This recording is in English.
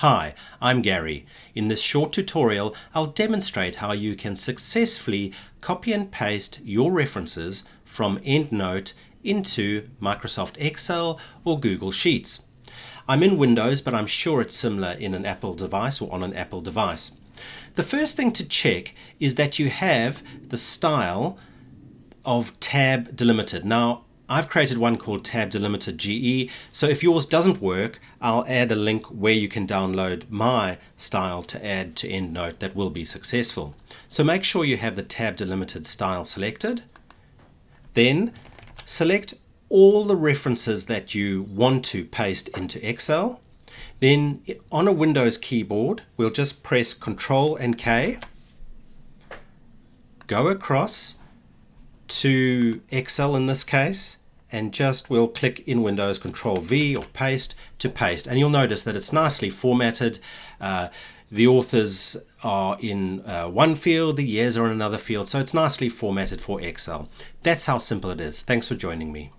Hi, I'm Gary. In this short tutorial, I'll demonstrate how you can successfully copy and paste your references from EndNote into Microsoft Excel or Google Sheets. I'm in Windows, but I'm sure it's similar in an Apple device or on an Apple device. The first thing to check is that you have the style of tab delimited. Now, I've created one called Tab Delimited GE. So if yours doesn't work, I'll add a link where you can download my style to add to EndNote that will be successful. So make sure you have the Tab Delimited style selected. Then select all the references that you want to paste into Excel. Then on a Windows keyboard, we'll just press Control and K, go across to Excel in this case and just we'll click in Windows Control V or paste to paste. And you'll notice that it's nicely formatted. Uh, the authors are in uh, one field the years are in another field so it's nicely formatted for Excel. That's how simple it is. Thanks for joining me